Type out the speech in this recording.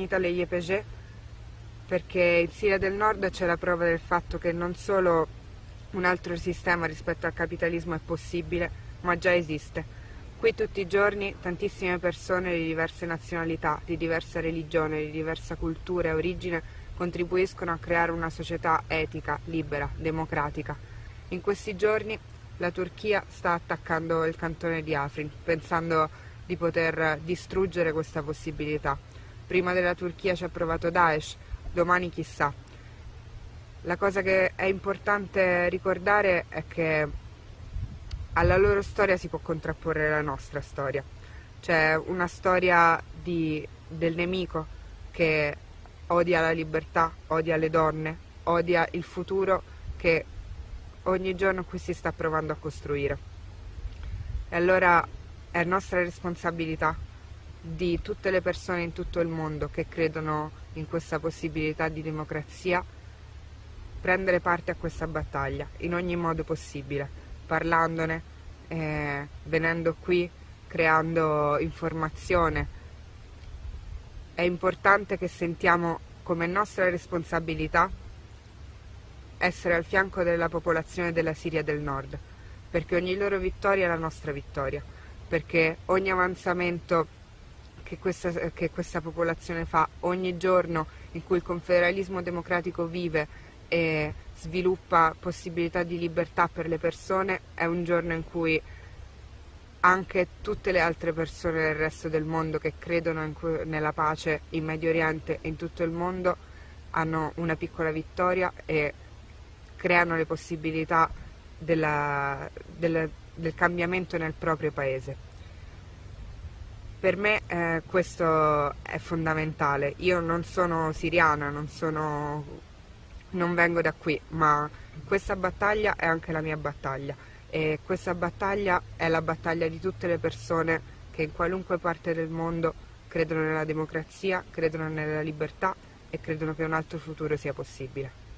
Humanità Le YPG perché in Siria del Nord c'è la prova del fatto che non solo un altro sistema rispetto al capitalismo è possibile, ma già esiste. Qui tutti i giorni tantissime persone di diverse nazionalità, di diversa religione, di diversa cultura e origine contribuiscono a creare una società etica, libera, democratica. In questi giorni la Turchia sta attaccando il cantone di Afrin, pensando di poter distruggere questa possibilità. Prima della Turchia ci ha provato Daesh, domani chissà. La cosa che è importante ricordare è che alla loro storia si può contrapporre la nostra storia. C'è una storia di, del nemico che odia la libertà, odia le donne, odia il futuro che ogni giorno qui si sta provando a costruire. E allora è nostra responsabilità di tutte le persone in tutto il mondo che credono in questa possibilità di democrazia prendere parte a questa battaglia in ogni modo possibile, parlandone, eh, venendo qui, creando informazione. È importante che sentiamo come nostra responsabilità essere al fianco della popolazione della Siria del Nord, perché ogni loro vittoria è la nostra vittoria, perché ogni avanzamento che questa, che questa popolazione fa ogni giorno in cui il confederalismo democratico vive e sviluppa possibilità di libertà per le persone è un giorno in cui anche tutte le altre persone del resto del mondo che credono nella pace in Medio Oriente e in tutto il mondo hanno una piccola vittoria e creano le possibilità della, della, del cambiamento nel proprio paese. Per me eh, questo è fondamentale. Io non sono siriana, non, sono, non vengo da qui, ma questa battaglia è anche la mia battaglia e questa battaglia è la battaglia di tutte le persone che in qualunque parte del mondo credono nella democrazia, credono nella libertà e credono che un altro futuro sia possibile.